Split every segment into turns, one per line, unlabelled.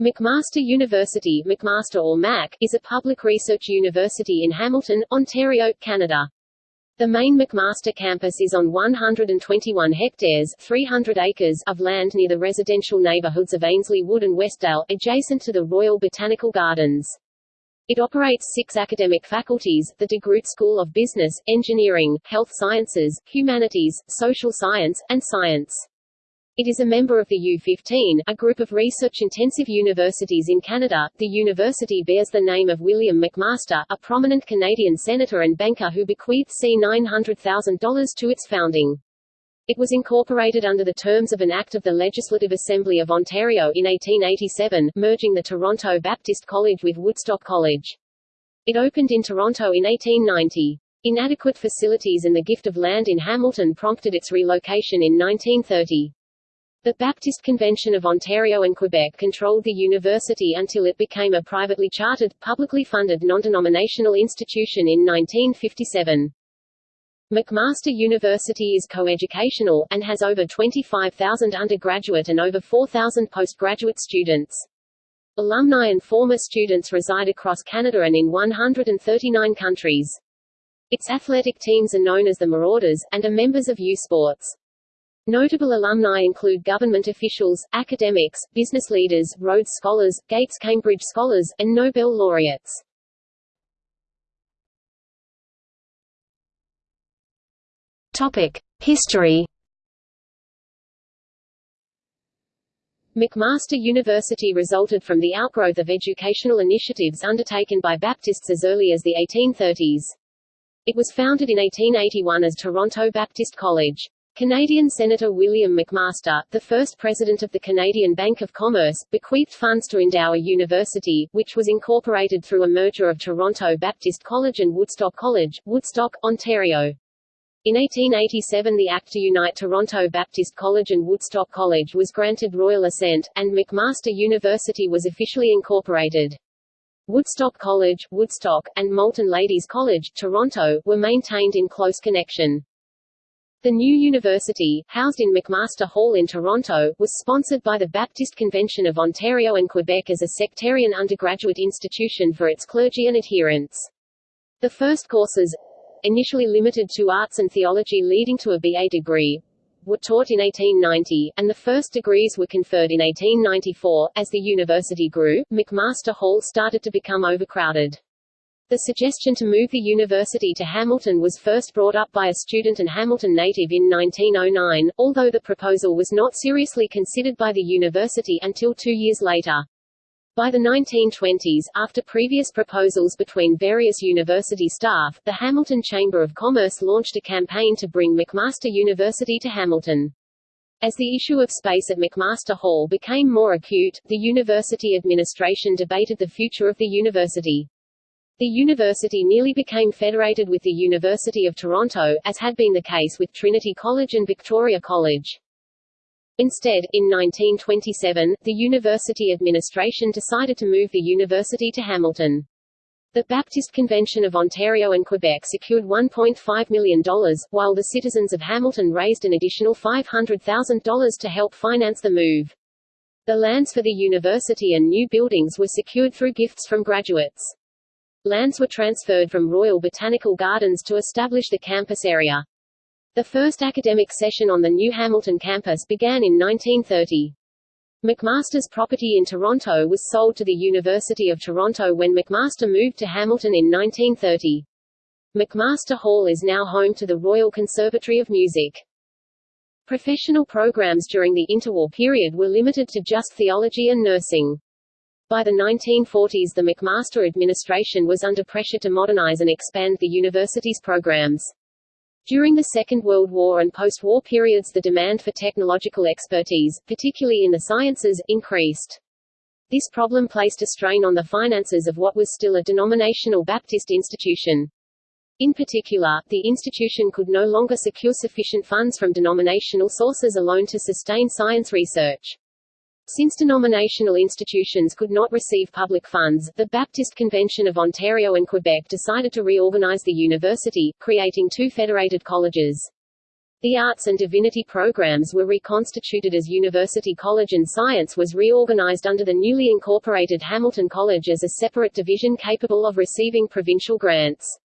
McMaster University McMaster or MAC, is a public research university in Hamilton, Ontario, Canada. The main McMaster campus is on 121 hectares 300 acres of land near the residential neighbourhoods of Ainslie Wood and Westdale, adjacent to the Royal Botanical Gardens. It operates six academic faculties, the DeGroote School of Business, Engineering, Health Sciences, Humanities, Social Science, and Science. It is a member of the U15, a group of research-intensive universities in Canada. The university bears the name of William McMaster, a prominent Canadian senator and banker who bequeathed C $900,000 to its founding. It was incorporated under the terms of an Act of the Legislative Assembly of Ontario in 1887, merging the Toronto Baptist College with Woodstock College. It opened in Toronto in 1890. Inadequate facilities and the gift of land in Hamilton prompted its relocation in 1930. The Baptist Convention of Ontario and Quebec controlled the university until it became a privately chartered, publicly funded non-denominational institution in 1957. McMaster University is coeducational, and has over 25,000 undergraduate and over 4,000 postgraduate students. Alumni and former students reside across Canada and in 139 countries. Its athletic teams are known as the Marauders, and are members of U Sports. Notable alumni include government officials, academics, business leaders, Rhodes Scholars, Gates Cambridge Scholars, and Nobel laureates. History. McMaster University resulted from the outgrowth of educational initiatives undertaken by Baptists as early as the 1830s. It was founded in 1881 as Toronto Baptist College. Canadian Senator William McMaster, the first president of the Canadian Bank of Commerce, bequeathed funds to endow a university, which was incorporated through a merger of Toronto Baptist College and Woodstock College, Woodstock, Ontario. In 1887 the Act to unite Toronto Baptist College and Woodstock College was granted royal assent, and McMaster University was officially incorporated. Woodstock College, Woodstock, and Moulton Ladies College, Toronto, were maintained in close connection. The new university, housed in McMaster Hall in Toronto, was sponsored by the Baptist Convention of Ontario and Quebec as a sectarian undergraduate institution for its clergy and adherents. The first courses, initially limited to arts and theology leading to a BA degree, were taught in 1890, and the first degrees were conferred in 1894. As the university grew, McMaster Hall started to become overcrowded. The suggestion to move the university to Hamilton was first brought up by a student and Hamilton native in 1909, although the proposal was not seriously considered by the university until two years later. By the 1920s, after previous proposals between various university staff, the Hamilton Chamber of Commerce launched a campaign to bring McMaster University to Hamilton. As the issue of space at McMaster Hall became more acute, the university administration debated the future of the university. The university nearly became federated with the University of Toronto, as had been the case with Trinity College and Victoria College. Instead, in 1927, the university administration decided to move the university to Hamilton. The Baptist Convention of Ontario and Quebec secured $1.5 million, while the citizens of Hamilton raised an additional $500,000 to help finance the move. The lands for the university and new buildings were secured through gifts from graduates. Lands were transferred from Royal Botanical Gardens to establish the campus area. The first academic session on the new Hamilton campus began in 1930. McMaster's property in Toronto was sold to the University of Toronto when McMaster moved to Hamilton in 1930. McMaster Hall is now home to the Royal Conservatory of Music. Professional programs during the interwar period were limited to just theology and nursing. By the 1940s the McMaster administration was under pressure to modernize and expand the university's programs. During the Second World War and post-war periods the demand for technological expertise, particularly in the sciences, increased. This problem placed a strain on the finances of what was still a denominational Baptist institution. In particular, the institution could no longer secure sufficient funds from denominational sources alone to sustain science research. Since denominational institutions could not receive public funds, the Baptist Convention of Ontario and Quebec decided to reorganize the university, creating two federated colleges. The arts and divinity programs were reconstituted as University College and science was reorganized under the newly incorporated Hamilton College as a separate division capable of receiving provincial grants.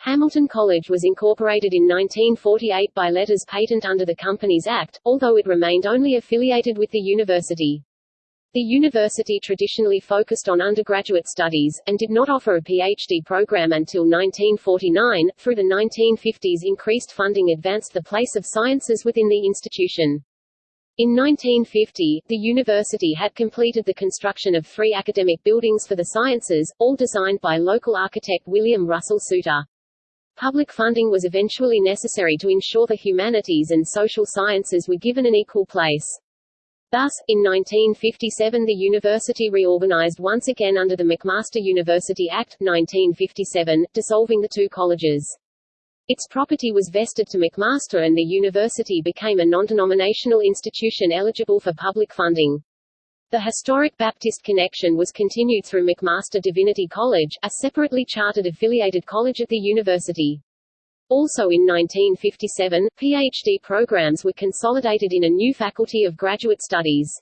Hamilton College was incorporated in 1948 by letters patent under the Companies Act, although it remained only affiliated with the university. The university traditionally focused on undergraduate studies, and did not offer a PhD program until 1949. Through the 1950s increased funding advanced the place of sciences within the institution. In 1950, the university had completed the construction of three academic buildings for the sciences, all designed by local architect William Russell Suter. Public funding was eventually necessary to ensure the humanities and social sciences were given an equal place. Thus, in 1957 the university reorganized once again under the McMaster University Act, 1957, dissolving the two colleges. Its property was vested to McMaster and the university became a non-denominational institution eligible for public funding. The historic Baptist connection was continued through McMaster Divinity College, a separately chartered affiliated college at the university. Also in 1957, PhD programs were consolidated in a new faculty of graduate studies.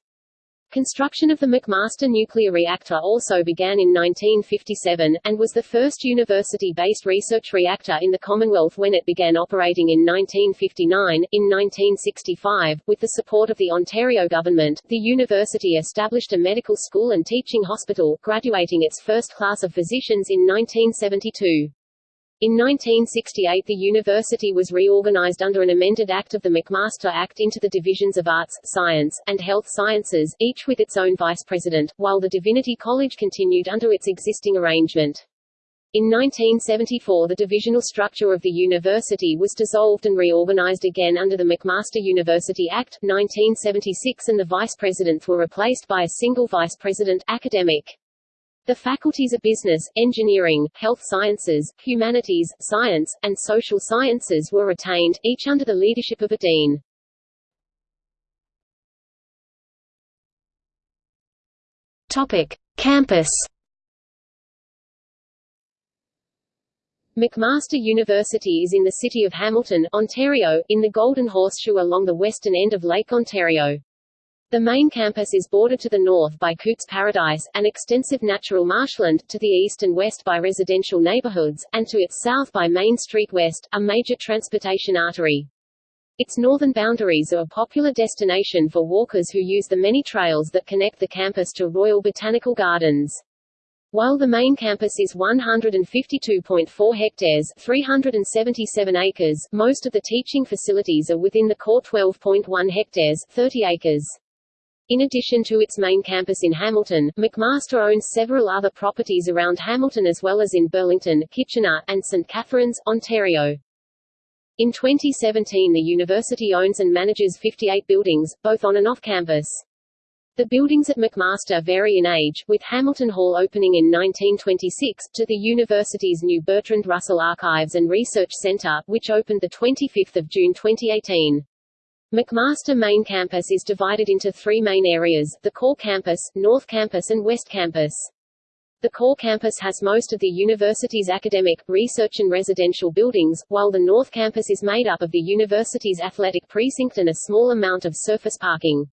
Construction of the McMaster nuclear reactor also began in 1957, and was the first university-based research reactor in the Commonwealth when it began operating in 1959. In 1965, with the support of the Ontario government, the university established a medical school and teaching hospital, graduating its first class of physicians in 1972. In 1968 the university was reorganized under an amended act of the McMaster Act into the divisions of Arts, Science, and Health Sciences, each with its own vice president, while the Divinity College continued under its existing arrangement. In 1974 the divisional structure of the university was dissolved and reorganized again under the McMaster University Act, 1976 and the vice presidents were replaced by a single vice president academic. The faculties of business, engineering, health sciences, humanities, science, and social sciences were retained, each under the leadership of a dean. Topic: Campus. McMaster University is in the city of Hamilton, Ontario, in the Golden Horseshoe along the western end of Lake Ontario. The main campus is bordered to the north by Cootes Paradise, an extensive natural marshland, to the east and west by residential neighborhoods, and to its south by Main Street West, a major transportation artery. Its northern boundaries are a popular destination for walkers who use the many trails that connect the campus to Royal Botanical Gardens. While the main campus is 152.4 hectares 377 acres, most of the teaching facilities are within the core 12.1 hectares 30 acres. In addition to its main campus in Hamilton, McMaster owns several other properties around Hamilton as well as in Burlington, Kitchener, and St. Catharines, Ontario. In 2017 the university owns and manages 58 buildings, both on and off campus. The buildings at McMaster vary in age, with Hamilton Hall opening in 1926, to the university's new Bertrand Russell Archives and Research Center, which opened 25 June 2018. McMaster Main Campus is divided into three main areas, the Core Campus, North Campus and West Campus. The Core Campus has most of the university's academic, research and residential buildings, while the North Campus is made up of the university's athletic precinct and a small amount of surface parking.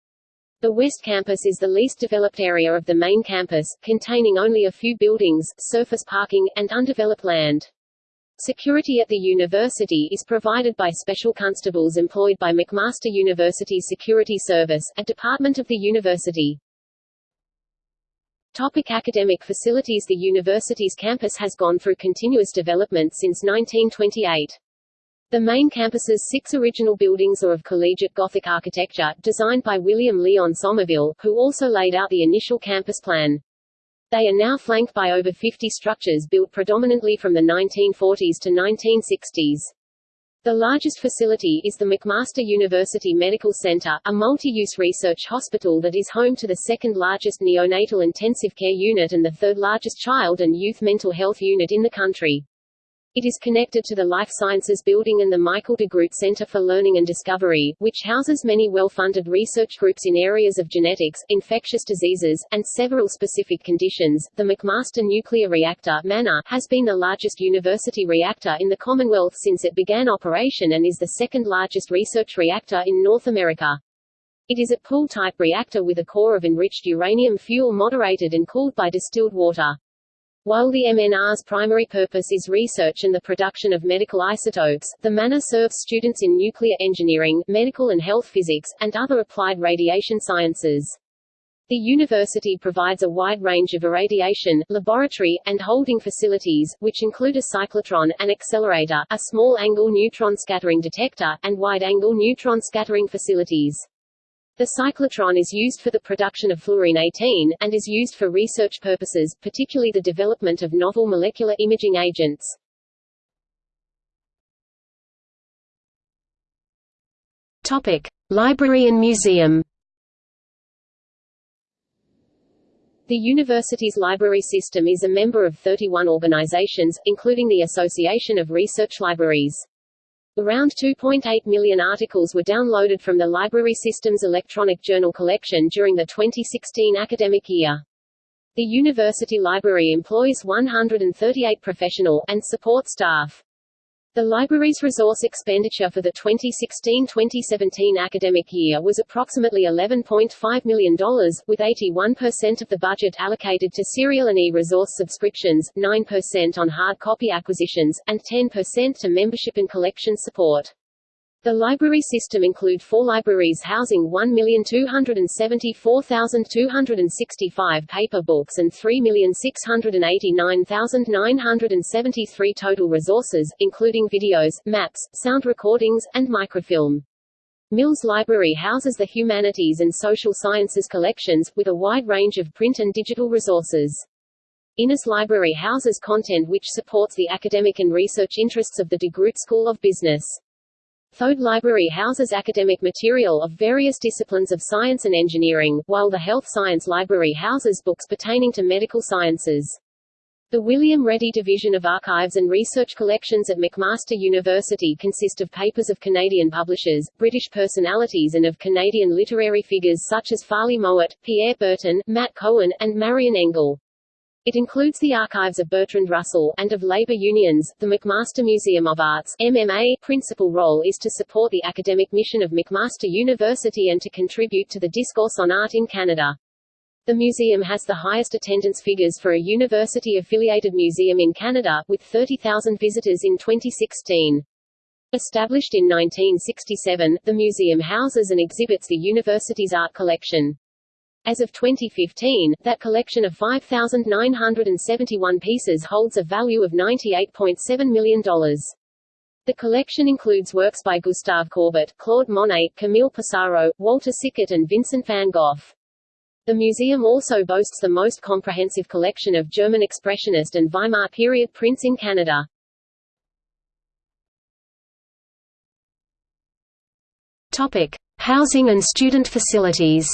The West Campus is the least developed area of the main campus, containing only a few buildings, surface parking, and undeveloped land. Security at the university is provided by special constables employed by McMaster University Security Service, a department of the university. Topic academic facilities The university's campus has gone through continuous development since 1928. The main campus's six original buildings are of collegiate Gothic architecture, designed by William Leon Somerville, who also laid out the initial campus plan. They are now flanked by over 50 structures built predominantly from the 1940s to 1960s. The largest facility is the McMaster University Medical Center, a multi-use research hospital that is home to the second largest neonatal intensive care unit and the third largest child and youth mental health unit in the country. It is connected to the Life Sciences Building and the Michael DeGroote Center for Learning and Discovery, which houses many well-funded research groups in areas of genetics, infectious diseases, and several specific conditions. The McMaster Nuclear Reactor MANR, has been the largest university reactor in the Commonwealth since it began operation and is the second largest research reactor in North America. It is a pool-type reactor with a core of enriched uranium fuel moderated and cooled by distilled water. While the MNR's primary purpose is research and the production of medical isotopes, the MANR serves students in nuclear engineering, medical and health physics, and other applied radiation sciences. The university provides a wide range of irradiation, laboratory, and holding facilities, which include a cyclotron, an accelerator, a small-angle neutron scattering detector, and wide-angle neutron scattering facilities. The cyclotron is used for the production of fluorine-18, and is used for research purposes, particularly the development of novel molecular imaging agents. Topic. Library and museum The university's library system is a member of 31 organizations, including the Association of Research Libraries. Around 2.8 million articles were downloaded from the library system's electronic journal collection during the 2016 academic year. The university library employs 138 professional and support staff. The library's resource expenditure for the 2016-2017 academic year was approximately $11.5 million, with 81% of the budget allocated to serial and e-resource subscriptions, 9% on hard copy acquisitions, and 10% to membership and collection support. The library system include four libraries housing 1,274,265 paper books and 3,689,973 total resources, including videos, maps, sound recordings, and microfilm. Mills Library houses the humanities and social sciences collections, with a wide range of print and digital resources. Innes Library houses content which supports the academic and research interests of the DeGroote School of Business. Thode Library houses academic material of various disciplines of science and engineering, while the Health Science Library houses books pertaining to medical sciences. The William Ready Division of Archives and Research Collections at McMaster University consist of papers of Canadian publishers, British personalities and of Canadian literary figures such as Farley Mowat, Pierre Berton, Matt Cohen, and Marion Engel. It includes the archives of Bertrand Russell, and of labor unions. The McMaster Museum of Arts MMA, principal role is to support the academic mission of McMaster University and to contribute to the discourse on art in Canada. The museum has the highest attendance figures for a university-affiliated museum in Canada, with 30,000 visitors in 2016. Established in 1967, the museum houses and exhibits the university's art collection. As of 2015, that collection of 5,971 pieces holds a value of $98.7 million. The collection includes works by Gustave Courbet, Claude Monet, Camille Pissarro, Walter Sickert and Vincent van Gogh. The museum also boasts the most comprehensive collection of German Expressionist and Weimar period prints in Canada. Topic: Housing and student facilities.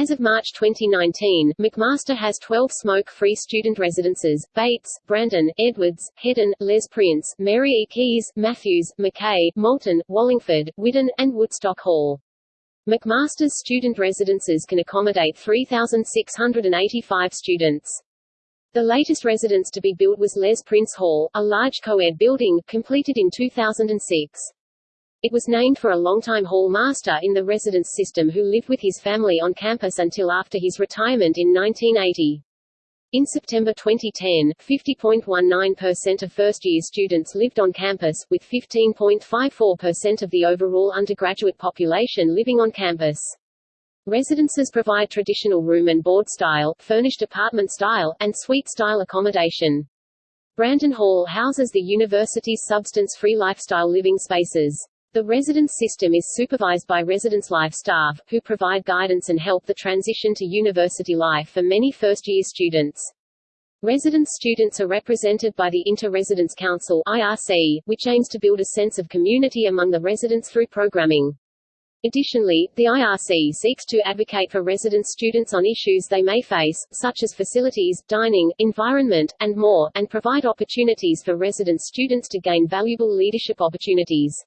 As of March 2019, McMaster has 12 smoke-free student residences, Bates, Brandon, Edwards, Hedden, Les Prince, Mary E. Keys, Matthews, McKay, Moulton, Wallingford, Whidden, and Woodstock Hall. McMaster's student residences can accommodate 3,685 students. The latest residence to be built was Les Prince Hall, a large co-ed building, completed in 2006. It was named for a longtime hall master in the residence system who lived with his family on campus until after his retirement in 1980. In September 2010, 50.19% of first-year students lived on campus, with 15.54% of the overall undergraduate population living on campus. Residences provide traditional room and board style, furnished apartment style, and suite style accommodation. Brandon Hall houses the university's substance-free lifestyle living spaces. The residence system is supervised by residence life staff, who provide guidance and help the transition to university life for many first-year students. Residence students are represented by the Inter-Residence Council IRC, which aims to build a sense of community among the residents through programming. Additionally, the IRC seeks to advocate for resident students on issues they may face, such as facilities, dining, environment, and more, and provide opportunities for resident students to gain valuable leadership opportunities.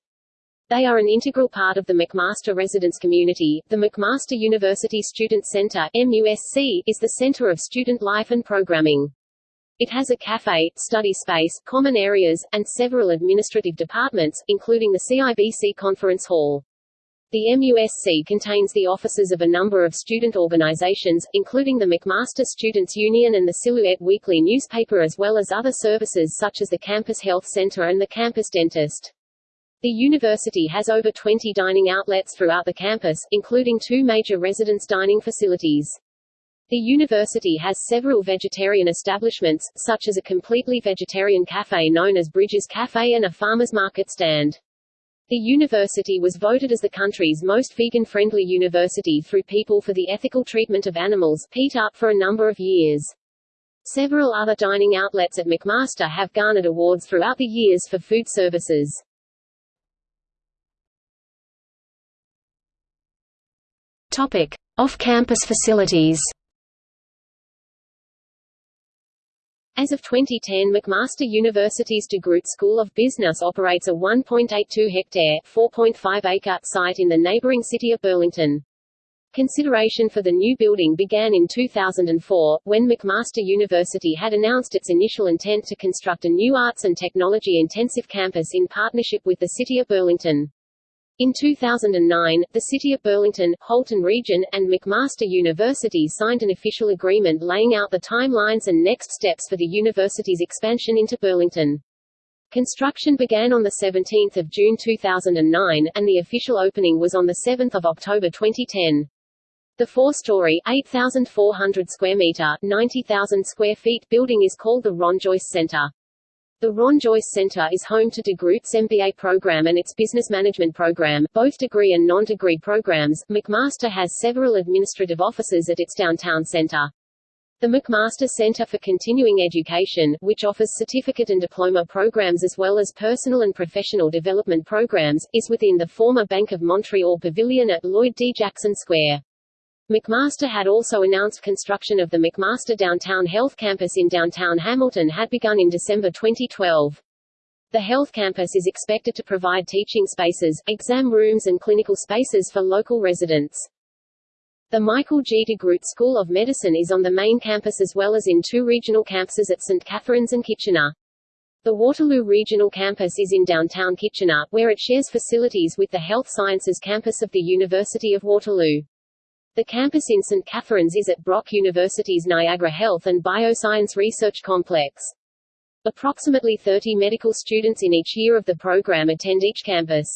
They are an integral part of the McMaster residence community. The McMaster University Student Center MUSC, is the center of student life and programming. It has a cafe, study space, common areas, and several administrative departments, including the CIBC Conference Hall. The MUSC contains the offices of a number of student organizations, including the McMaster Students' Union and the Silhouette Weekly newspaper as well as other services such as the Campus Health Center and the Campus Dentist. The university has over 20 dining outlets throughout the campus, including two major residence dining facilities. The university has several vegetarian establishments, such as a completely vegetarian cafe known as Bridges Cafe and a farmer's market stand. The university was voted as the country's most vegan-friendly university through People for the Ethical Treatment of Animals PETA, for a number of years. Several other dining outlets at McMaster have garnered awards throughout the years for food services. Off-campus facilities. As of 2010 McMaster University's DeGroote School of Business operates a 1.82-hectare (4.5-acre) site in the neighboring city of Burlington. Consideration for the new building began in 2004, when McMaster University had announced its initial intent to construct a new arts and technology-intensive campus in partnership with the City of Burlington. In 2009, the City of Burlington, Halton Region, and McMaster University signed an official agreement laying out the timelines and next steps for the university's expansion into Burlington. Construction began on 17 June 2009, and the official opening was on 7 October 2010. The four-story, 8,400 square meter, 90,000 square feet building is called the Ron Joyce Center. The Ron Joyce Center is home to DeGroote's MBA program and its business management program, both degree and non-degree programs. McMaster has several administrative offices at its downtown center. The McMaster Center for Continuing Education, which offers certificate and diploma programs as well as personal and professional development programs, is within the former Bank of Montreal Pavilion at Lloyd D. Jackson Square. McMaster had also announced construction of the McMaster Downtown Health Campus in downtown Hamilton had begun in December 2012. The health campus is expected to provide teaching spaces, exam rooms and clinical spaces for local residents. The Michael G. DeGroote School of Medicine is on the main campus as well as in two regional campuses at St. Catharines and Kitchener. The Waterloo Regional Campus is in downtown Kitchener, where it shares facilities with the Health Sciences campus of the University of Waterloo. The campus in St. Catharines is at Brock University's Niagara Health and Bioscience Research Complex. Approximately 30 medical students in each year of the program attend each campus.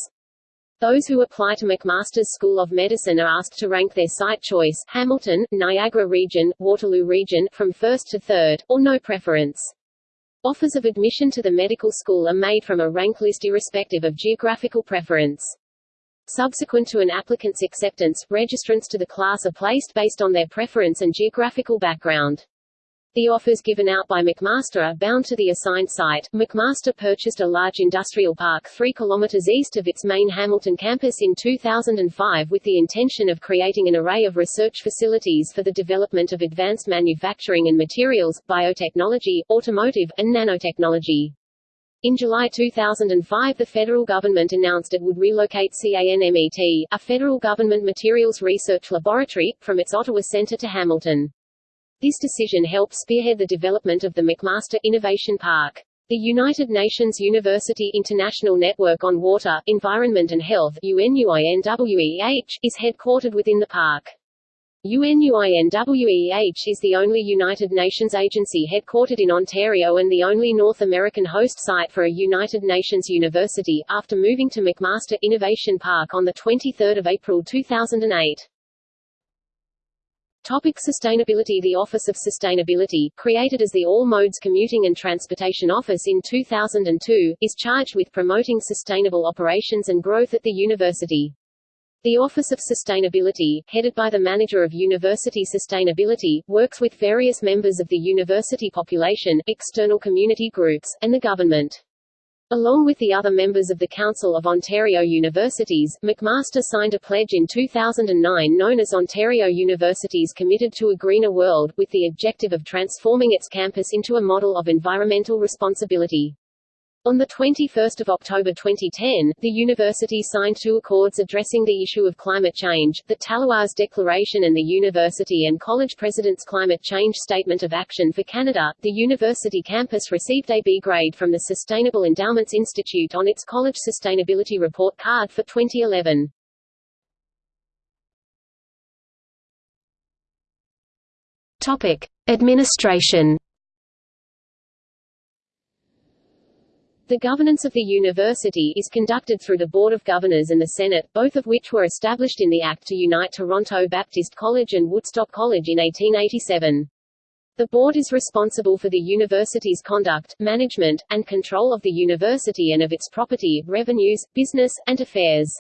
Those who apply to McMaster's School of Medicine are asked to rank their site choice Hamilton, Niagara Region, Waterloo Region from first to third, or no preference. Offers of admission to the medical school are made from a rank list irrespective of geographical preference. Subsequent to an applicant's acceptance, registrants to the class are placed based on their preference and geographical background. The offers given out by McMaster are bound to the assigned site. McMaster purchased a large industrial park 3 kilometers east of its main Hamilton campus in 2005 with the intention of creating an array of research facilities for the development of advanced manufacturing and materials, biotechnology, automotive, and nanotechnology. In July 2005 the federal government announced it would relocate CANMET, a federal government materials research laboratory, from its Ottawa Centre to Hamilton. This decision helped spearhead the development of the McMaster Innovation Park. The United Nations University International Network on Water, Environment and Health UNUINWEH, is headquartered within the park. UNUINWEH is the only United Nations agency headquartered in Ontario and the only North American host site for a United Nations university, after moving to McMaster Innovation Park on 23 April 2008. Topic sustainability The Office of Sustainability, created as the All Modes Commuting and Transportation Office in 2002, is charged with promoting sustainable operations and growth at the university. The Office of Sustainability, headed by the Manager of University Sustainability, works with various members of the university population, external community groups, and the government. Along with the other members of the Council of Ontario Universities, McMaster signed a pledge in 2009 known as Ontario Universities Committed to a Greener World, with the objective of transforming its campus into a model of environmental responsibility. On 21 October 2010, the university signed two accords addressing the issue of climate change, the Talloires Declaration and the University and College President's Climate Change Statement of Action for Canada. The university campus received a B grade from the Sustainable Endowments Institute on its College Sustainability Report card for 2011.
Topic: Administration
The governance of the university is conducted through the Board of Governors and the Senate, both of which were established in the Act to unite Toronto Baptist College and Woodstock College in 1887. The board is responsible for the university's conduct, management, and control of the university and of its property, revenues, business, and affairs.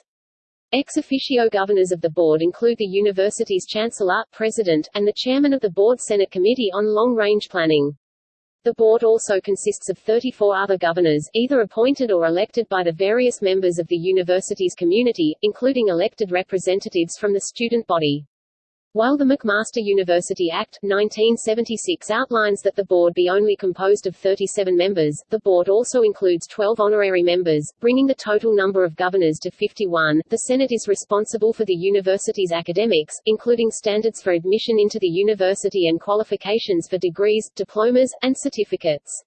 Ex officio governors of the board include the university's chancellor, president, and the chairman of the board Senate Committee on Long-Range Planning. The board also consists of 34 other governors, either appointed or elected by the various members of the university's community, including elected representatives from the student body. While the McMaster University Act, 1976 outlines that the board be only composed of 37 members, the board also includes 12 honorary members, bringing the total number of governors to 51. The Senate is responsible for the university's academics, including standards for admission into the university and qualifications for degrees, diplomas, and certificates.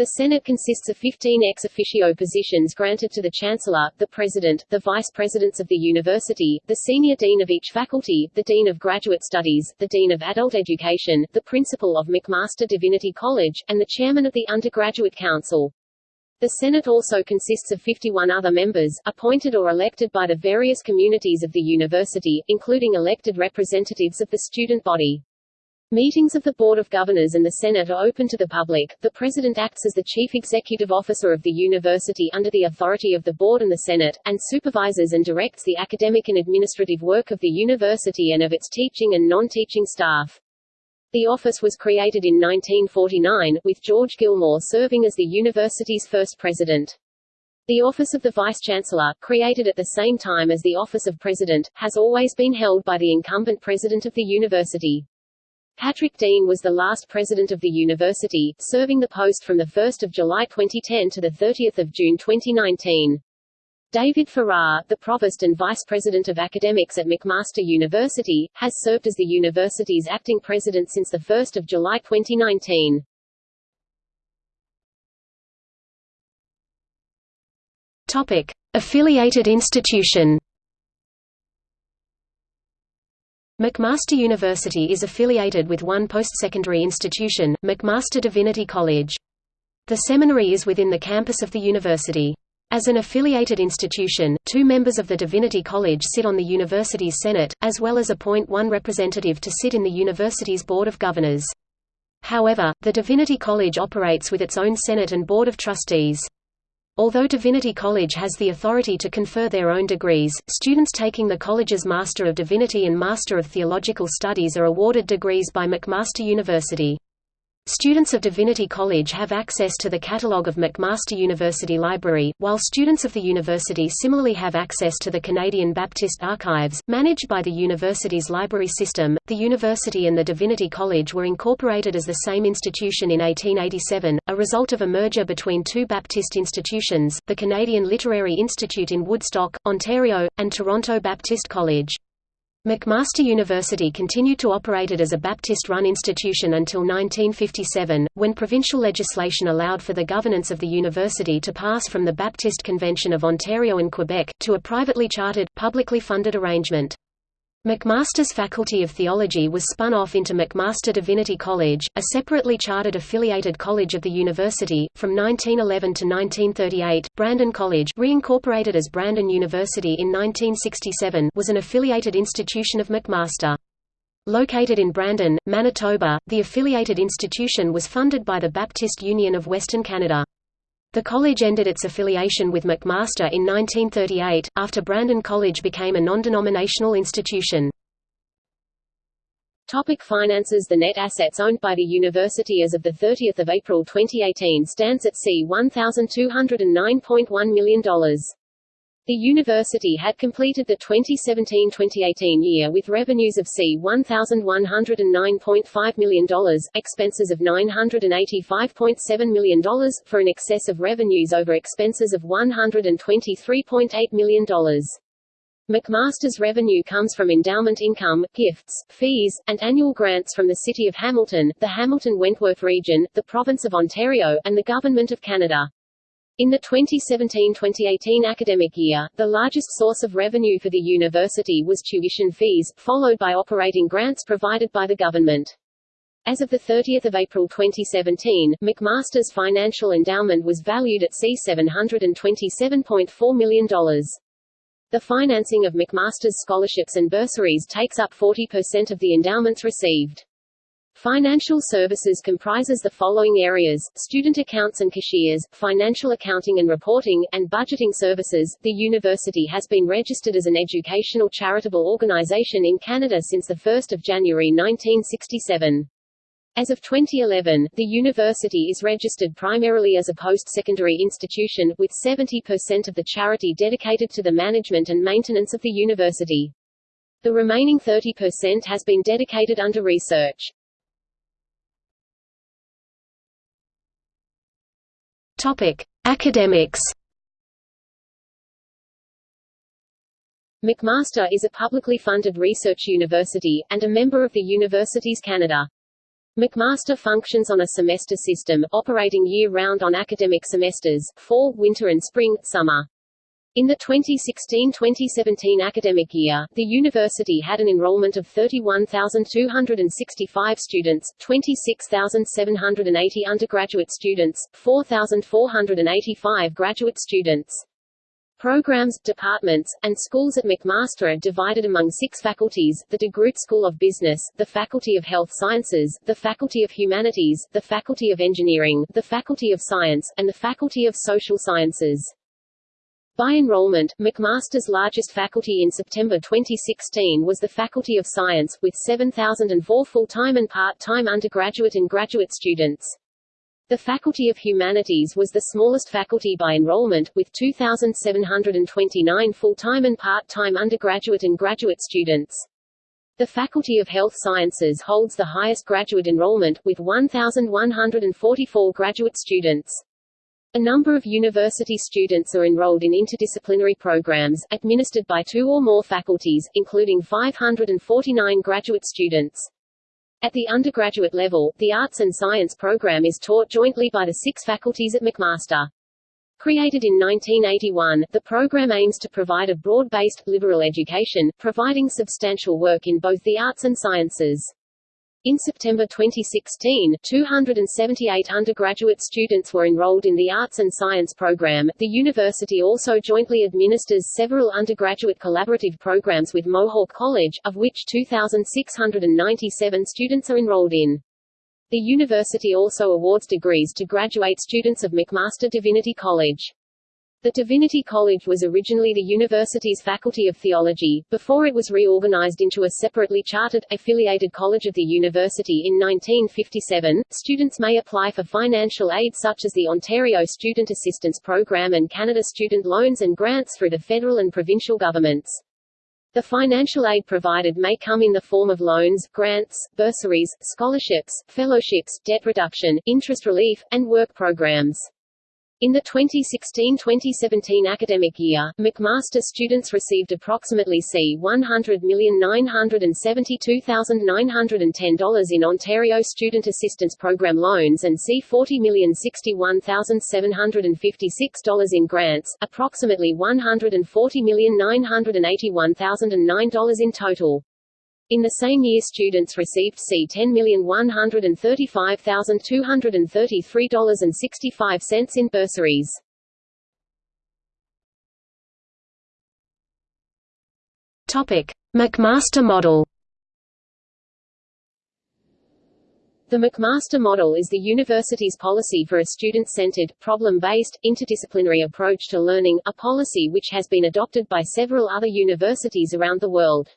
The Senate consists of 15 ex officio positions granted to the Chancellor, the President, the Vice Presidents of the University, the Senior Dean of each faculty, the Dean of Graduate Studies, the Dean of Adult Education, the Principal of McMaster Divinity College, and the Chairman of the Undergraduate Council. The Senate also consists of 51 other members, appointed or elected by the various communities of the university, including elected representatives of the student body. Meetings of the Board of Governors and the Senate are open to the public. The President acts as the Chief Executive Officer of the university under the authority of the Board and the Senate, and supervises and directs the academic and administrative work of the university and of its teaching and non-teaching staff. The office was created in 1949, with George Gilmour serving as the university's first president. The office of the Vice-Chancellor, created at the same time as the office of President, has always been held by the incumbent president of the university. Patrick Deane was the last president of the university, serving the post from 1 July 2010 to 30 June 2019. David Farrar, the Provost and Vice President of Academics at McMaster University, has served as the university's acting president since 1 July 2019.
Topic. Affiliated institution McMaster University is affiliated with one post-secondary institution, McMaster Divinity College. The seminary is within the campus of the university. As an affiliated institution, two members of the Divinity College sit on the university's Senate, as well as appoint one representative to sit in the university's Board of Governors. However, the Divinity College operates with its own Senate and Board of Trustees. Although Divinity College has the authority to confer their own degrees, students taking the college's Master of Divinity and Master of Theological Studies are awarded degrees by McMaster University. Students of Divinity College have access to the catalogue of McMaster University Library, while students of the university similarly have access to the Canadian Baptist Archives, managed by the university's library system. The university and the Divinity College were incorporated as the same institution in 1887, a result of a merger between two Baptist institutions, the Canadian Literary Institute in Woodstock, Ontario, and Toronto Baptist College. McMaster University continued to operate it as a Baptist-run institution until 1957, when provincial legislation allowed for the governance of the university to pass from the Baptist Convention of Ontario and Quebec, to a privately chartered, publicly funded arrangement. McMaster's Faculty of Theology was spun off into McMaster Divinity College, a separately chartered affiliated college of the university. From 1911 to 1938, Brandon College, reincorporated as Brandon University in 1967, was an affiliated institution of McMaster. Located in Brandon, Manitoba, the affiliated institution was funded by the Baptist Union of Western Canada. The college ended its affiliation with McMaster in 1938, after Brandon College became a non-denominational institution.
Topic finances The net assets owned by the university as of 30 April 2018 stands at C $1,209.1 million. The university had completed the 2017-2018 year with revenues of C $1,109.5 million, expenses of $985.7 million, for an excess of revenues over expenses of $123.8 million. McMaster's revenue comes from endowment income, gifts, fees, and annual grants from the City of Hamilton, the Hamilton-Wentworth region, the Province of Ontario, and the Government of Canada. In the 2017-2018 academic year, the largest source of revenue for the university was tuition fees, followed by operating grants provided by the government. As of 30 April 2017, McMaster's financial endowment was valued at C$727.4 million. The financing of McMaster's scholarships and bursaries takes up 40% of the endowments received. Financial services comprises the following areas, student accounts and cashiers, financial accounting and reporting, and budgeting services. The university has been registered as an educational charitable organization in Canada since 1 January 1967. As of 2011, the university is registered primarily as a post-secondary institution, with 70% of the charity dedicated to the management and maintenance of the university. The remaining 30% has been dedicated under research.
Topic: Academics.
McMaster is a publicly funded research university, and a member of the Universities Canada. McMaster functions on a semester system, operating year-round on academic semesters, fall, winter and spring, summer. In the 2016-2017 academic year, the university had an enrollment of 31,265 students, 26,780 undergraduate students, 4,485 graduate students. Programs, departments, and schools at McMaster are divided among six faculties, the DeGroote School of Business, the Faculty of Health Sciences, the Faculty of Humanities, the Faculty of Engineering, the Faculty of Science, and the Faculty of Social Sciences. By enrollment, McMaster's largest faculty in September 2016 was the Faculty of Science, with 7,004 full-time and part-time undergraduate and graduate students. The Faculty of Humanities was the smallest faculty by enrollment, with 2,729 full-time and part-time undergraduate and graduate students. The Faculty of Health Sciences holds the highest graduate enrollment, with 1,144 graduate students. A number of university students are enrolled in interdisciplinary programs, administered by two or more faculties, including 549 graduate students. At the undergraduate level, the Arts and Science program is taught jointly by the six faculties at McMaster. Created in 1981, the program aims to provide a broad-based, liberal education, providing substantial work in both the arts and sciences. In September 2016, 278 undergraduate students were enrolled in the Arts and Science program. The university also jointly administers several undergraduate collaborative programs with Mohawk College, of which 2,697 students are enrolled in. The university also awards degrees to graduate students of McMaster Divinity College. The Divinity College was originally the university's Faculty of Theology, before it was reorganized into a separately chartered, affiliated college of the university in 1957. Students may apply for financial aid such as the Ontario Student Assistance Program and Canada Student Loans and Grants through the federal and provincial governments. The financial aid provided may come in the form of loans, grants, bursaries, scholarships, fellowships, debt reduction, interest relief, and work programs. In the 2016-2017 academic year, McMaster students received approximately C $100,972,910 in Ontario Student Assistance Program loans and C $40,061,756 in grants, approximately $140,981,009 in total. In the same year students received C $10,135,233.65 in bursaries.
McMaster model.
The McMaster model is the university's policy for a student-centered, problem-based, interdisciplinary approach to learning, a policy which has been adopted by several other universities around the world.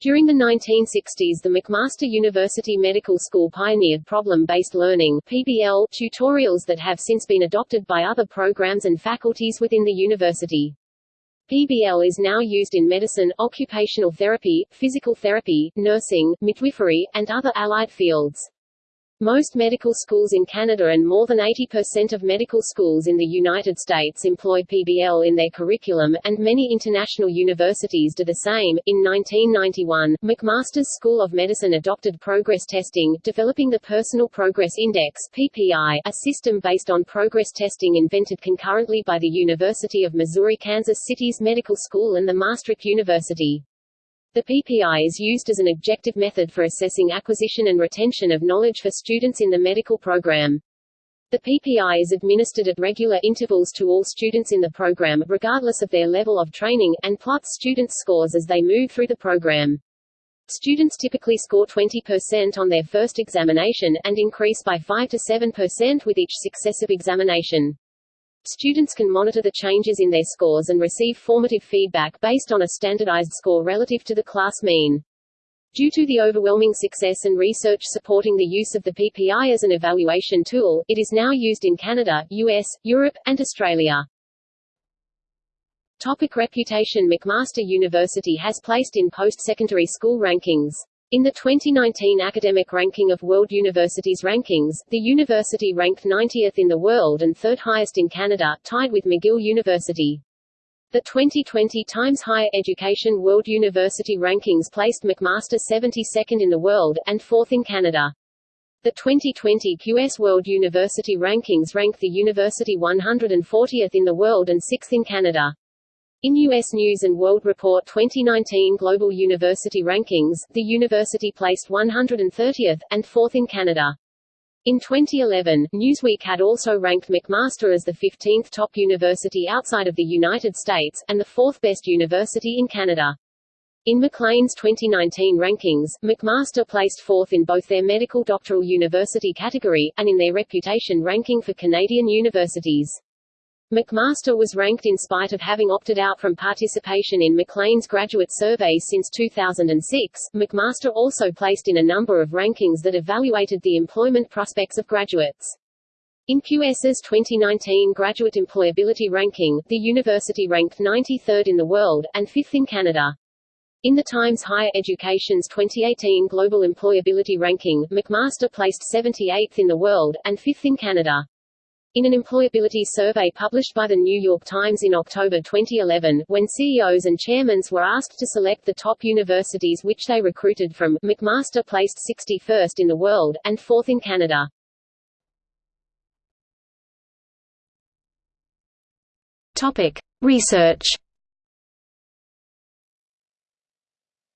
During the 1960s the McMaster University Medical School pioneered problem-based learning PBL tutorials that have since been adopted by other programs and faculties within the university. PBL is now used in medicine, occupational therapy, physical therapy, nursing, midwifery, and other allied fields. Most medical schools in Canada and more than 80% of medical schools in the United States employ PBL in their curriculum, and many international universities do the same. In 1991, McMaster's School of Medicine adopted progress testing, developing the Personal Progress Index (PPI), a system based on progress testing invented concurrently by the University of Missouri Kansas City's Medical School and the Maastricht University. The PPI is used as an objective method for assessing acquisition and retention of knowledge for students in the medical program. The PPI is administered at regular intervals to all students in the program, regardless of their level of training, and plots students' scores as they move through the program. Students typically score 20% on their first examination, and increase by 5 to 7% with each successive examination. Students can monitor the changes in their scores and receive formative feedback based on a standardized score relative to the class mean. Due to the overwhelming success and research supporting the use of the PPI as an evaluation tool, it is now used in Canada, US, Europe, and Australia. Topic reputation McMaster University has placed in post-secondary school rankings. In the 2019 academic ranking of World Universities Rankings, the university ranked 90th in the world and third highest in Canada, tied with McGill University. The 2020 Times Higher Education World University Rankings placed McMaster 72nd in the world, and 4th in Canada. The 2020 QS World University Rankings ranked the university 140th in the world and 6th in Canada. In U.S. News & World Report 2019 Global University Rankings, the university placed 130th, and 4th in Canada. In 2011, Newsweek had also ranked McMaster as the 15th top university outside of the United States, and the fourth best university in Canada. In Maclean's 2019 rankings, McMaster placed fourth in both their medical doctoral university category, and in their reputation ranking for Canadian universities. McMaster was ranked in spite of having opted out from participation in Maclean's graduate surveys since 2006. McMaster also placed in a number of rankings that evaluated the employment prospects of graduates. In QS's 2019 graduate employability ranking, the university ranked 93rd in the world, and 5th in Canada. In the Times Higher Education's 2018 Global Employability Ranking, McMaster placed 78th in the world, and 5th in Canada. In an employability survey published by the New York Times in October 2011, when CEOs and chairmen were asked to select the top universities which they recruited from, McMaster placed 61st in the world, and 4th in Canada.
Topic. Research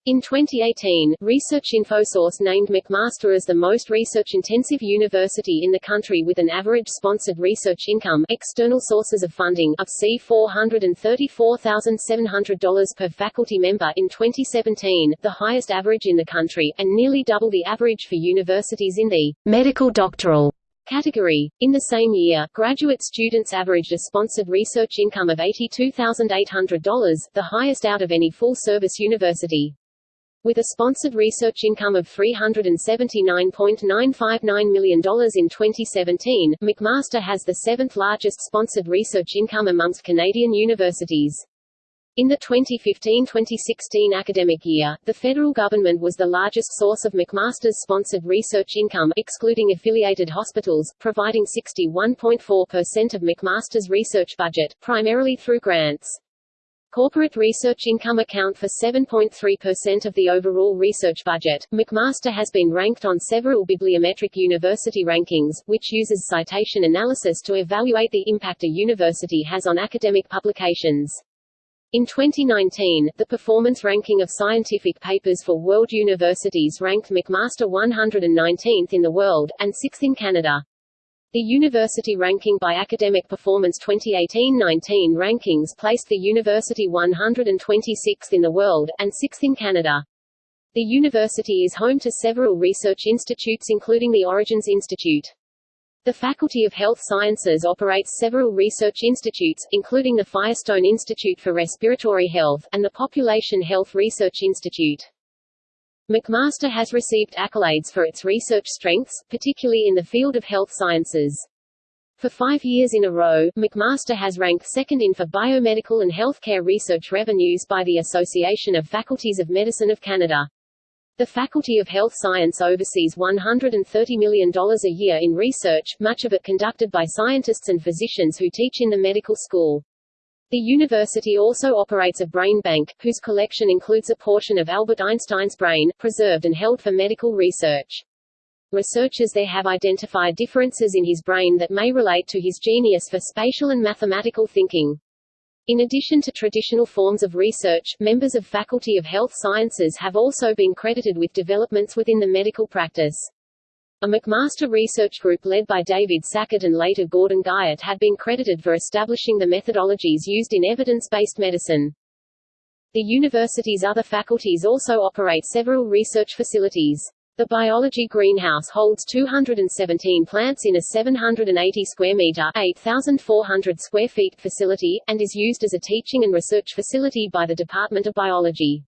In 2018, Research InfoSource named McMaster as the most research-intensive university in the country with an average sponsored research income external sources of funding of C $434,700 per faculty member in 2017, the highest average in the country, and nearly double the average for universities in the
medical doctoral
category. In the same year, graduate students averaged a sponsored research income of $82,800, the highest out of any full-service university. With a sponsored research income of $379.959 million in 2017, McMaster has the seventh largest sponsored research income amongst Canadian universities. In the 2015-2016 academic year, the federal government was the largest source of McMaster's sponsored research income excluding affiliated hospitals, providing 61.4% of McMaster's research budget, primarily through grants. Corporate research income account for 7.3% of the overall research budget. McMaster has been ranked on several bibliometric university rankings, which uses citation analysis to evaluate the impact a university has on academic publications. In 2019, the performance ranking of scientific papers for world universities ranked McMaster 119th in the world, and 6th in Canada. The University Ranking by Academic Performance 2018-19 rankings placed the university 126th in the world, and 6th in Canada. The university is home to several research institutes including the Origins Institute. The Faculty of Health Sciences operates several research institutes, including the Firestone Institute for Respiratory Health, and the Population Health Research Institute. McMaster has received accolades for its research strengths, particularly in the field of health sciences. For five years in a row, McMaster has ranked second in for biomedical and healthcare research revenues by the Association of Faculties of Medicine of Canada. The Faculty of Health Science oversees $130 million a year in research, much of it conducted by scientists and physicians who teach in the medical school. The university also operates a brain bank, whose collection includes a portion of Albert Einstein's brain, preserved and held for medical research. Researchers there have identified differences in his brain that may relate to his genius for spatial and mathematical thinking. In addition to traditional forms of research, members of Faculty of Health Sciences have also been credited with developments within the medical practice. A McMaster research group led by David Sackett and later Gordon Guyatt had been credited for establishing the methodologies used in evidence-based medicine. The university's other faculties also operate several research facilities. The biology greenhouse holds 217 plants in a 780 square meter 8,400 square feet facility, and is used as a teaching and research facility by the Department of Biology.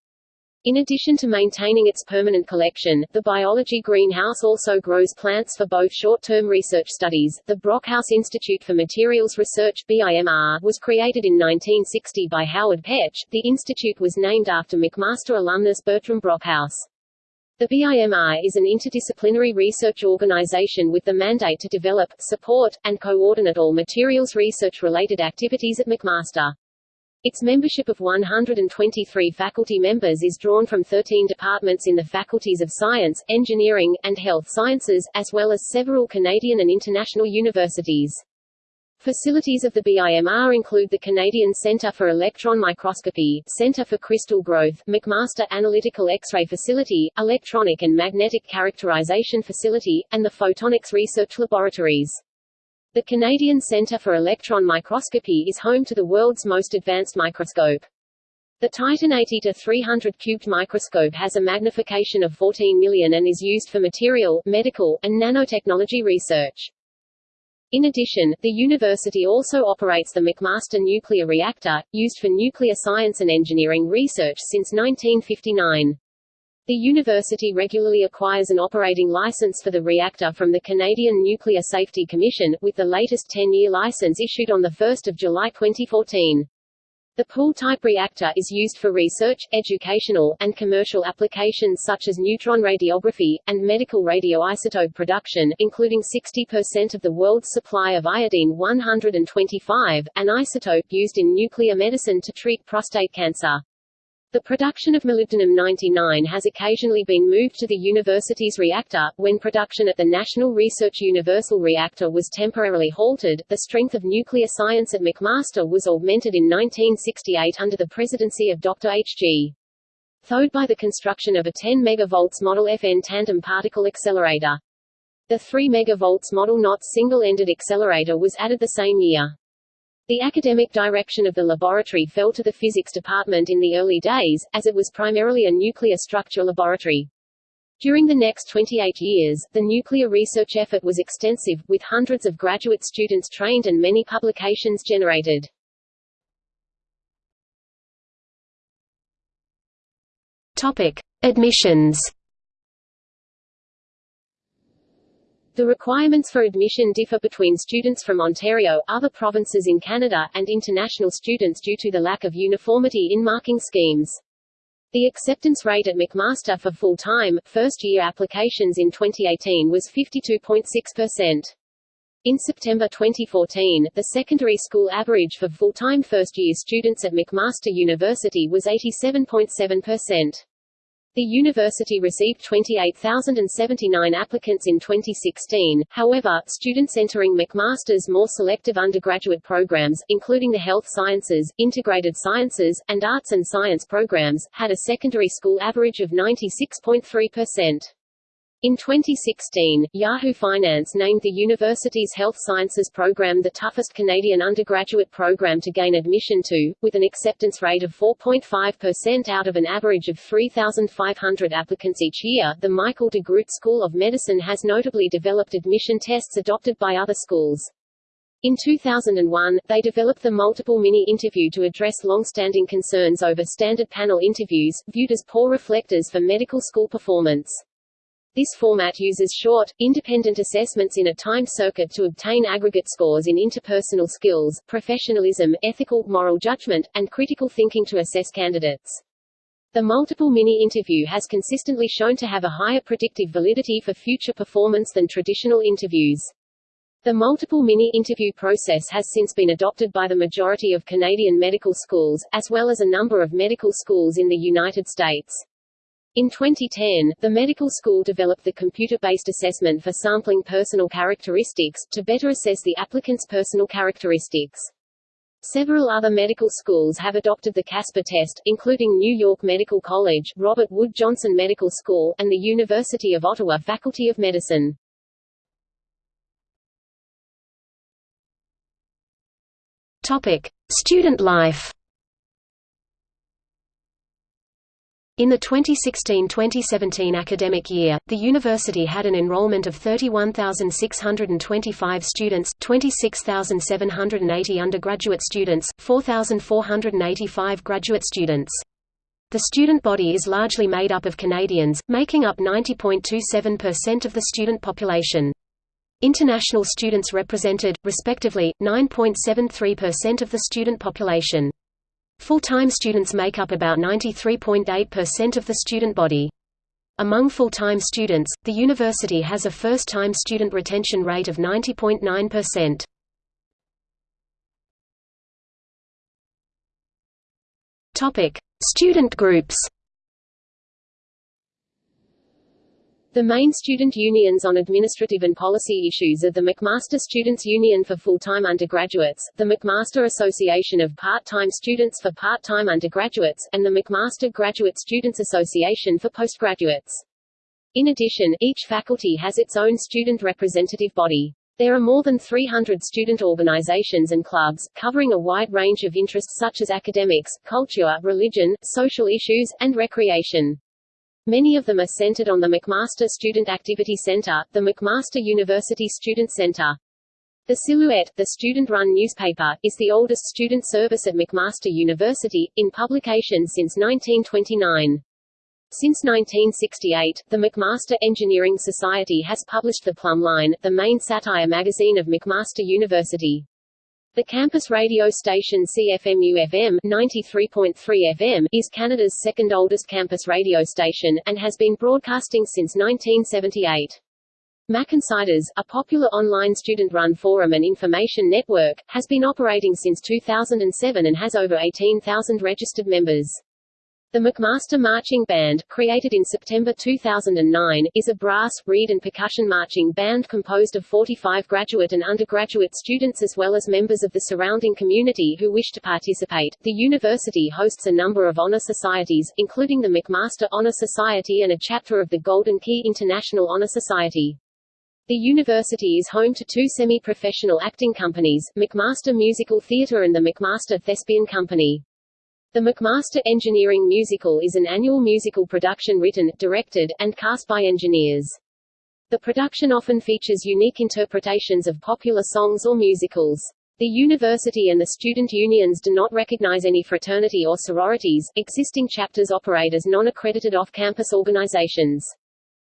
In addition to maintaining its permanent collection, the biology greenhouse also grows plants for both short-term research studies. The Brockhouse Institute for Materials Research (BIMR) was created in 1960 by Howard Petch. The institute was named after McMaster alumnus Bertram Brockhouse. The BIMR is an interdisciplinary research organization with the mandate to develop, support, and coordinate all materials research-related activities at McMaster. Its membership of 123 faculty members is drawn from 13 departments in the faculties of science, engineering, and health sciences, as well as several Canadian and international universities. Facilities of the BIMR include the Canadian Centre for Electron Microscopy, Centre for Crystal Growth, McMaster Analytical X-ray Facility, Electronic and Magnetic Characterization Facility, and the Photonics Research Laboratories. The Canadian Centre for Electron Microscopy is home to the world's most advanced microscope. The Titan 80 to 300 cubed microscope has a magnification of 14 million and is used for material, medical, and nanotechnology research. In addition, the university also operates the McMaster Nuclear Reactor, used for nuclear science and engineering research since 1959. The university regularly acquires an operating license for the reactor from the Canadian Nuclear Safety Commission, with the latest 10-year license issued on 1 July 2014. The pool-type reactor is used for research, educational, and commercial applications such as neutron radiography, and medical radioisotope production, including 60% of the world's supply of iodine-125, an isotope used in nuclear medicine to treat prostate cancer. The production of molybdenum-99 has occasionally been moved to the university's reactor. When production at the National Research Universal Reactor was temporarily halted, the strength of nuclear science at McMaster was augmented in 1968 under the presidency of Dr. H.G. Thode by the construction of a 10 MV Model FN tandem particle accelerator. The 3 MV Model NOT single-ended accelerator was added the same year. The academic direction of the laboratory fell to the physics department in the early days, as it was primarily a nuclear structure laboratory. During the next 28 years, the nuclear research effort was extensive, with hundreds of graduate students trained and many publications generated.
Topic: Admissions.
The requirements for admission differ between students from Ontario, other provinces in Canada, and international students due to the lack of uniformity in marking schemes. The acceptance rate at McMaster for full-time, first-year applications in 2018 was 52.6%. In September 2014, the secondary school average for full-time first-year students at McMaster University was 87.7%. The university received 28,079 applicants in 2016, however, students entering McMaster's more selective undergraduate programs, including the health sciences, integrated sciences, and arts and science programs, had a secondary school average of 96.3%. In 2016, Yahoo Finance named the university's health sciences program the toughest Canadian undergraduate program to gain admission to, with an acceptance rate of 4.5% out of an average of 3,500 applicants each year. The Michael DeGroote School of Medicine has notably developed admission tests adopted by other schools. In 2001, they developed the multiple mini-interview to address long-standing concerns over standard panel interviews, viewed as poor reflectors for medical school performance. This format uses short, independent assessments in a timed circuit to obtain aggregate scores in interpersonal skills, professionalism, ethical, moral judgment, and critical thinking to assess candidates. The multiple mini-interview has consistently shown to have a higher predictive validity for future performance than traditional interviews. The multiple mini-interview process has since been adopted by the majority of Canadian medical schools, as well as a number of medical schools in the United States. In 2010, the medical school developed the computer-based assessment for sampling personal characteristics, to better assess the applicant's personal characteristics. Several other medical schools have adopted the CASPER test, including New York Medical College, Robert Wood Johnson Medical School, and the University of Ottawa Faculty of Medicine.
Topic: Student life. In the 2016–2017 academic year, the university had an enrollment of 31,625 students, 26,780 undergraduate students, 4,485 graduate students. The student body is largely made up of Canadians, making up 90.27% of the student population. International students represented, respectively, 9.73% of the student population. Full-time students make up about 93.8% of the student body. Among full-time students, the university has a first-time student retention rate of 90.9%. Topic: Student groups.
The main student unions on administrative and policy issues are the McMaster Students' Union for full-time undergraduates, the McMaster Association of Part-Time Students for part-time undergraduates, and the McMaster Graduate Students Association for postgraduates. In addition, each faculty has its own student representative body. There are more than 300 student organizations and clubs, covering a wide range of interests such as academics, culture, religion, social issues, and recreation. Many of them are centered on the McMaster Student Activity Center, the McMaster University Student Center. The Silhouette, the student-run newspaper, is the oldest student service at McMaster University, in publication since 1929. Since 1968, the McMaster Engineering Society has published the Plum Line, the main satire magazine of McMaster University. The campus radio station CFMU-FM 93.3 FM is Canada's second oldest campus radio station, and has been broadcasting since 1978. MacInsiders, a popular online student-run forum and information network, has been operating since 2007 and has over 18,000 registered members. The McMaster Marching Band, created in September 2009, is a brass, reed and percussion marching band composed of 45 graduate and undergraduate students as well as members of the surrounding community who wish to participate. The university hosts a number of honor societies, including the McMaster Honor Society and a chapter of the Golden Key International Honor Society. The university is home to two semi-professional acting companies, McMaster Musical Theatre and the McMaster Thespian Company. The McMaster Engineering Musical is an annual musical production written, directed, and cast by engineers. The production often features unique interpretations of popular songs or musicals. The university and the student unions do not recognize any fraternity or sororities, existing chapters operate as non-accredited off-campus organizations.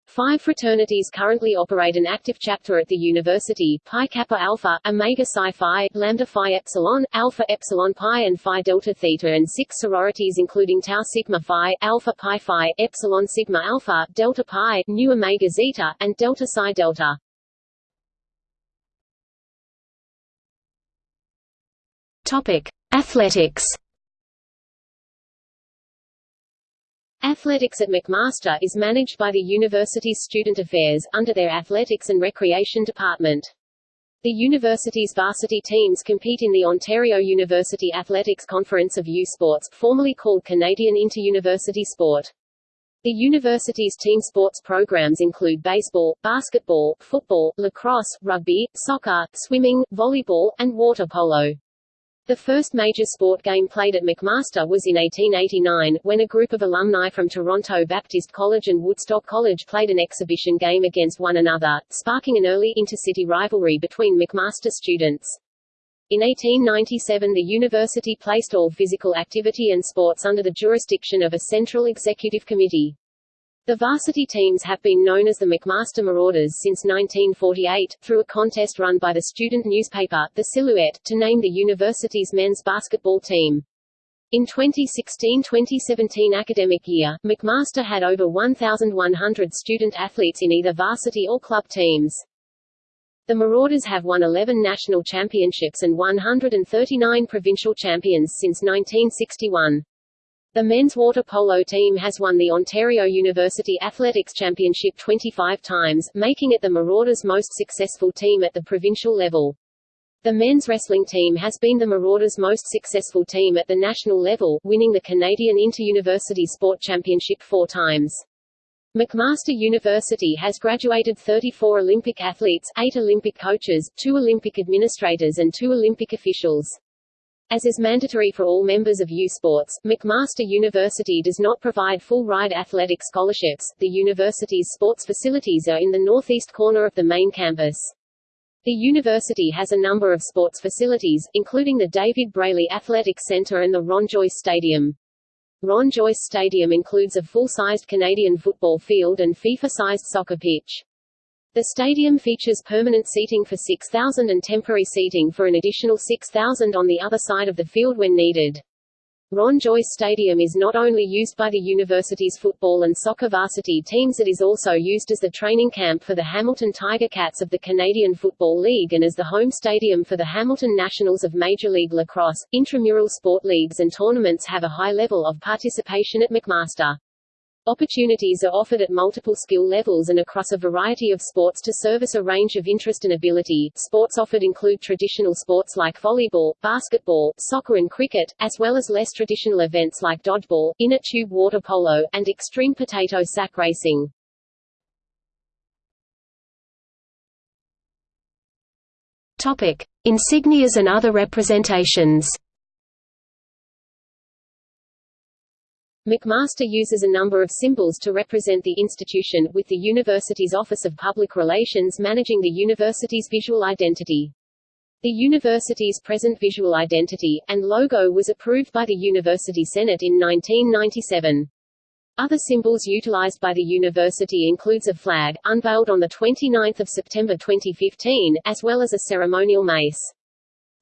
Five fraternities currently operate an active chapter at the university, Pi Kappa Alpha, Omega Psi Phi, Lambda Phi Epsilon, Alpha Epsilon Pi and Phi Delta Theta and six sororities including Tau Sigma Phi, Alpha Pi Phi, Epsilon Sigma Alpha, Delta Pi, Nu Omega Zeta, and Delta Psi Delta.
Topic. Athletics
Athletics at McMaster is managed by the university's Student Affairs, under their Athletics and Recreation Department. The university's varsity teams compete in the Ontario University Athletics Conference of U Sports, formerly called Canadian Inter-University Sport. The university's team sports programs include baseball, basketball, football, lacrosse, rugby, soccer, swimming, volleyball, and water polo. The first major sport game played at McMaster was in 1889, when a group of alumni from Toronto Baptist College and Woodstock College played an exhibition game against one another, sparking an early intercity rivalry between McMaster students. In 1897 the university placed all physical activity and sports under the jurisdiction of a central executive committee. The varsity teams have been known as the McMaster Marauders since 1948, through a contest run by the student newspaper, The Silhouette, to name the university's men's basketball team. In 2016-2017 academic year, McMaster had over 1,100 student athletes in either varsity or club teams. The Marauders have won 11 national championships and 139 provincial champions since 1961. The men's water polo team has won the Ontario University Athletics Championship 25 times, making it the Marauders' most successful team at the provincial level. The men's wrestling team has been the Marauders' most successful team at the national level, winning the Canadian Inter-University Sport Championship four times. McMaster University has graduated 34 Olympic athletes, 8 Olympic coaches, 2 Olympic administrators and 2 Olympic officials. As is mandatory for all members of U Sports, McMaster University does not provide full-ride athletic scholarships. The university's sports facilities are in the northeast corner of the main campus. The university has a number of sports facilities, including the David Braley Athletic Center and the Ron Joyce Stadium. Ron Joyce Stadium includes a full-sized Canadian football field and FIFA-sized soccer pitch. The stadium features permanent seating for 6,000 and temporary seating for an additional 6,000 on the other side of the field when needed. Ron Joyce Stadium is not only used by the university's football and soccer varsity teams it is also used as the training camp for the Hamilton Tiger Cats of the Canadian Football League and as the home stadium for the Hamilton Nationals of Major League Lacrosse. Intramural sport leagues and tournaments have a high level of participation at McMaster. Opportunities are offered at multiple skill levels and across a variety of sports to service a range of interest and ability. Sports offered include traditional sports like volleyball, basketball, soccer and cricket, as well as less traditional events like dodgeball, inner tube water polo, and extreme potato sack racing.
Topic: Insignias and other representations.
McMaster uses a number of symbols to represent the institution, with the university's Office of Public Relations managing the university's visual identity. The university's present visual identity, and logo was approved by the University Senate in 1997. Other symbols utilized by the university includes a flag, unveiled on 29 September 2015, as well as a ceremonial mace.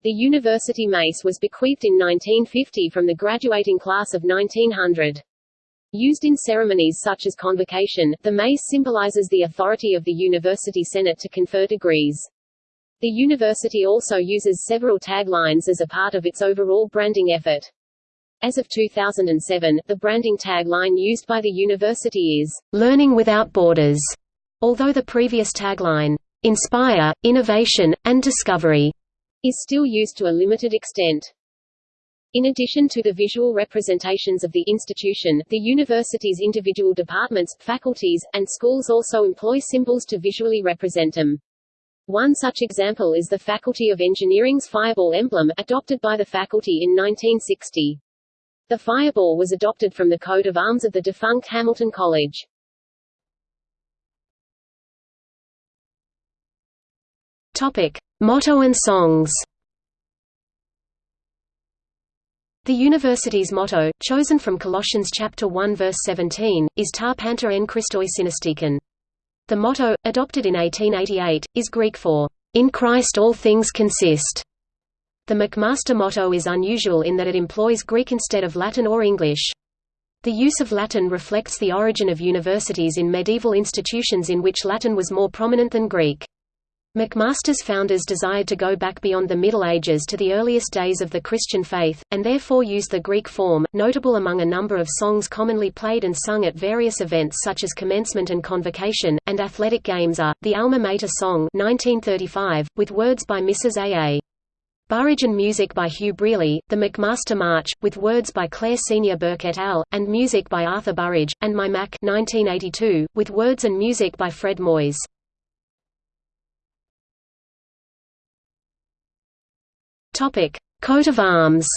The university mace was bequeathed in 1950 from the graduating class of 1900. Used in ceremonies such as convocation, the mace symbolizes the authority of the university senate to confer degrees. The university also uses several taglines as a part of its overall branding effort. As of 2007, the branding tagline used by the university is, "...learning without borders", although the previous tagline, "...inspire, innovation, and discovery", is still used to a limited extent. In addition to the visual representations of the institution, the university's individual departments, faculties, and schools also employ symbols to visually represent them. One such example is the Faculty of Engineering's fireball emblem, adopted by the faculty in 1960. The fireball was adopted from the coat of arms of the defunct Hamilton College.
Topic: Motto and songs. The university's motto, chosen from Colossians chapter 1 verse 17, is Ta Panta en Christoi Synastiken. The motto, adopted in 1888, is Greek for, In Christ all things consist. The McMaster motto is unusual in that it employs Greek instead of Latin or English. The use of Latin reflects the origin of universities in medieval institutions in which Latin was more prominent than Greek. McMaster's founders desired to go back beyond the Middle Ages to the earliest days of the Christian faith, and therefore used the Greek form, notable among a number of songs commonly played and sung at various events such as commencement and convocation, and athletic games are, the Alma Mater Song 1935, with words by Mrs. A. A. Burrage and music by Hugh Brearley, the McMaster March, with words by Claire Senior Burke et al., and music by Arthur Burrage, and My Mac 1982, with words and music by Fred Moyes. Topic: Coat of arms.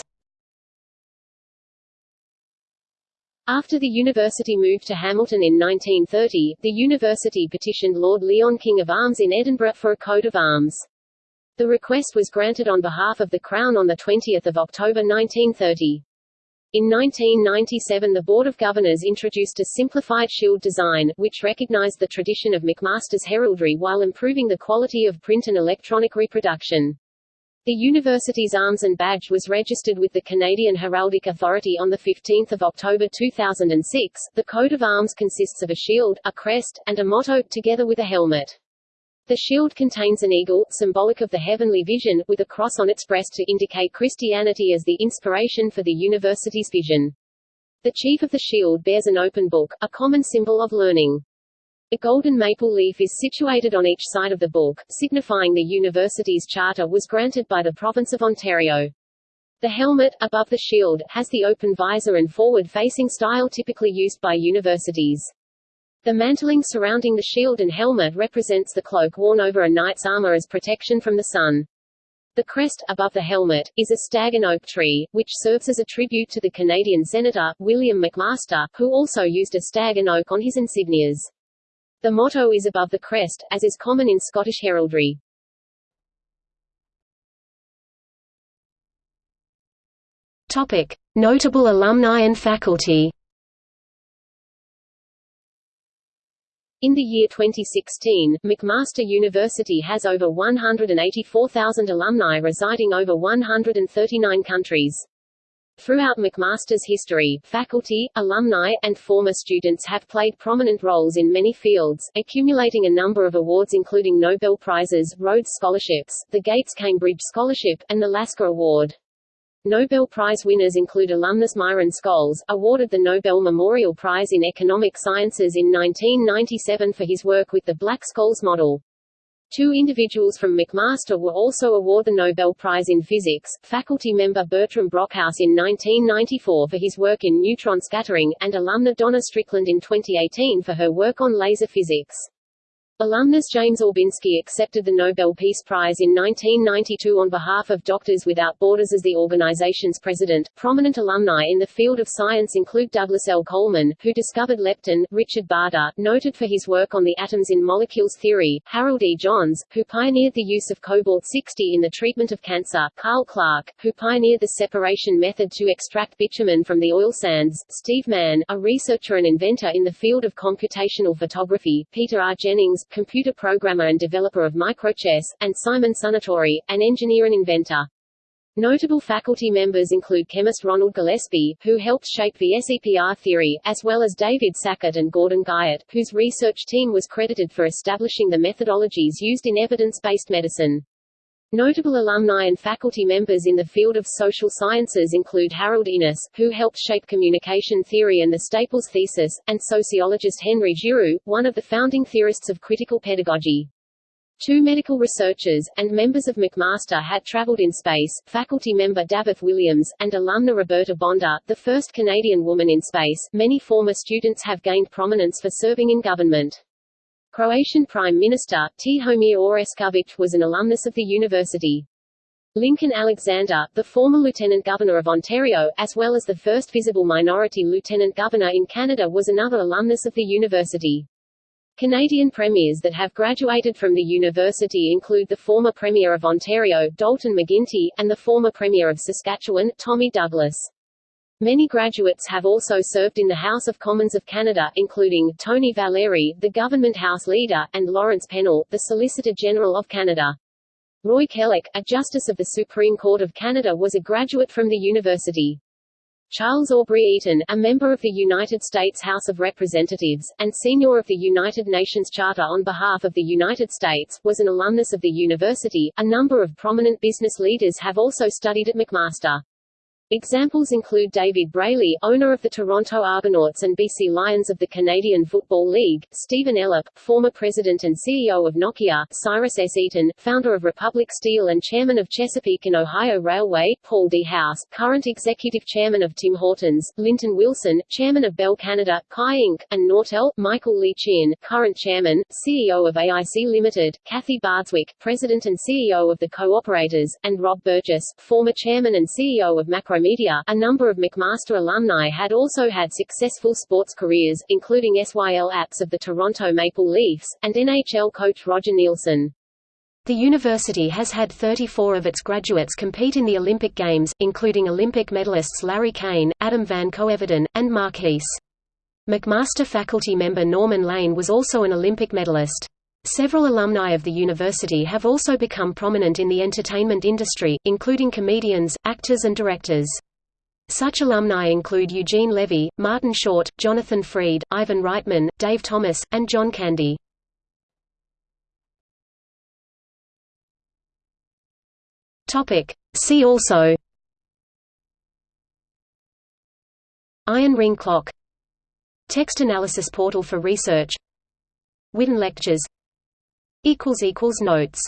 After the university moved to Hamilton in 1930, the university petitioned Lord Lyon King of Arms in Edinburgh for a coat of arms. The request was granted on behalf of the Crown on 20 October 1930. In 1997 the Board of Governors introduced a simplified shield design, which recognized the tradition of McMaster's heraldry while improving the quality of print and electronic reproduction. The university's arms and badge was registered with the Canadian Heraldic Authority on 15 October 2006. The coat of arms consists of a shield, a crest, and a motto, together with a helmet. The shield contains an eagle, symbolic of the heavenly vision, with a cross on its breast to indicate Christianity as the inspiration for the university's vision. The chief of the shield bears an open book, a common symbol of learning. A golden maple leaf is situated on each side of the book, signifying the university's charter was granted by the province of Ontario. The helmet, above the shield, has the open visor and forward-facing style typically used by universities. The mantling surrounding the shield and helmet represents the cloak worn over a knight's armor as protection from the sun. The crest, above the helmet, is a stag and oak tree, which serves as a tribute to the Canadian Senator, William McMaster, who also used a stag and oak on his insignias. The motto is above the crest, as is common in Scottish heraldry.
Topic: Notable alumni and faculty.
In the year 2016, McMaster University has over 184,000 alumni residing over 139 countries. Throughout McMaster's history, faculty, alumni, and former students have played prominent roles in many fields, accumulating a number of awards including Nobel Prizes, Rhodes Scholarships, the Gates Cambridge Scholarship, and the Lasker Award. Nobel Prize winners include alumnus Myron Scholes, awarded the Nobel Memorial Prize in Economic Sciences in 1997 for his work with the Black-Scholes model. Two individuals from McMaster were also awarded the Nobel Prize in Physics, faculty member Bertram Brockhouse in 1994 for his work in neutron scattering, and alumna Donna Strickland in 2018 for her work on laser physics. Alumnus James Orbinski accepted the Nobel Peace Prize in 1992 on behalf of Doctors Without Borders as the organization's president. Prominent alumni in the field of science include Douglas L. Coleman, who discovered leptin, Richard Bader, noted for his work on the atoms in molecules theory, Harold E. Johns, who pioneered the use of cobalt-60 in the treatment of cancer, Karl Clark, who pioneered the separation method to extract bitumen from the oil sands, Steve Mann, a researcher and inventor in the field of computational photography, Peter R. Jennings, computer programmer and developer of microchess, and Simon Sunatori, an engineer and inventor. Notable faculty members include chemist Ronald Gillespie, who helped shape the SEPR theory, as well as David Sackett and Gordon Guyatt, whose research team was credited for establishing the methodologies used in evidence-based medicine. Notable alumni and faculty members in the field of social sciences include Harold Innis, who helped shape communication theory and the Staples thesis, and sociologist Henry Giroux, one of the founding theorists of critical pedagogy. Two medical researchers, and members of McMaster had traveled in space, faculty member Dafydd Williams, and alumna Roberta Bondar, the first Canadian woman in space. Many former students have gained prominence for serving in government. Croatian Prime Minister, Tihomir Orešković was an alumnus of the university. Lincoln Alexander, the former Lieutenant Governor of Ontario, as well as the first visible minority Lieutenant Governor in Canada was another alumnus of the university. Canadian premiers that have graduated from the university include the former Premier of Ontario, Dalton McGuinty, and the former Premier of Saskatchewan, Tommy Douglas. Many graduates have also served in the House of Commons of Canada, including, Tony Valeri, the Government House Leader, and Lawrence Pennell, the Solicitor General of Canada. Roy Kellock, a Justice of the Supreme Court of Canada was a graduate from the university. Charles Aubrey Eaton, a member of the United States House of Representatives, and senior of the United Nations Charter on behalf of the United States, was an alumnus of the university. A number of prominent business leaders have also studied at McMaster. Examples include David Braley, owner of the Toronto Argonauts and BC Lions of the Canadian Football League, Stephen Elop, former president and CEO of Nokia, Cyrus S. Eaton, founder of Republic Steel and chairman of Chesapeake and Ohio Railway, Paul D. House, current executive chairman of Tim Hortons, Lynton Wilson, chairman of Bell Canada, Kai Inc., and Nortel, Michael Lee Chin, current chairman, CEO of AIC Limited, Kathy Bardswick, president and CEO of the Co-operators, and Rob Burgess, former chairman and CEO of Macro Media, a number of McMaster alumni had also had successful sports careers, including Syl Apps of the Toronto Maple Leafs, and NHL coach Roger Neilson.
The university has had 34 of its graduates compete in the Olympic Games, including Olympic medalists Larry Cain, Adam van Koeverden, and Mark. McMaster faculty member Norman Lane was also an Olympic medalist. Several alumni of the university have also become prominent in the entertainment industry, including comedians, actors and directors. Such alumni include Eugene Levy, Martin Short, Jonathan Frid, Ivan Reitman, Dave Thomas, and John Candy. See also Iron ring clock Text analysis portal for research Whidden lectures Notes